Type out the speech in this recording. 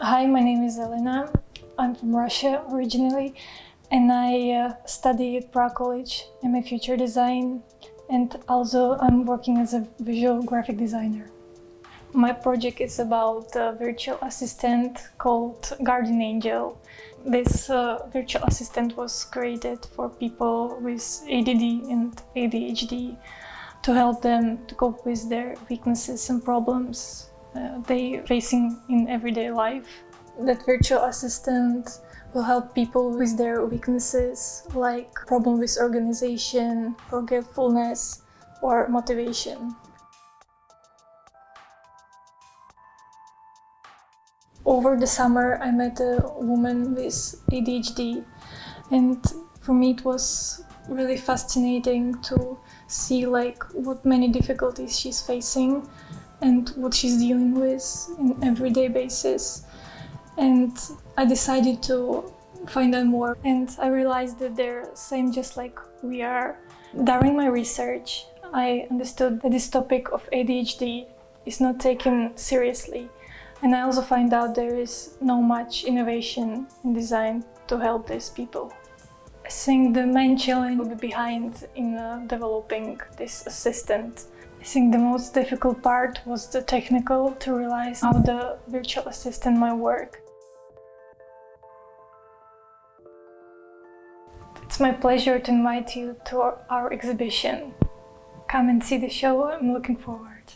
Hi, my name is Elena. I'm from Russia originally and I uh, study at Prague College in my future design and also I'm working as a visual graphic designer. My project is about a virtual assistant called Guardian Angel. This uh, virtual assistant was created for people with ADD and ADHD to help them to cope with their weaknesses and problems uh, they facing in everyday life. That virtual assistant will help people with their weaknesses like problem with organization, forgetfulness or motivation. Over the summer I met a woman with ADHD and for me it was really fascinating to see like what many difficulties she's facing and what she's dealing with in everyday basis and I decided to find out more and I realized that they're the same just like we are. During my research I understood that this topic of ADHD is not taken seriously and I also find out there is no much innovation in design to help these people. I think the main challenge will be behind in uh, developing this assistant. I think the most difficult part was the technical to realize how the virtual assistant might work. It's my pleasure to invite you to our, exhibition. Come and see the show, I'm looking forward.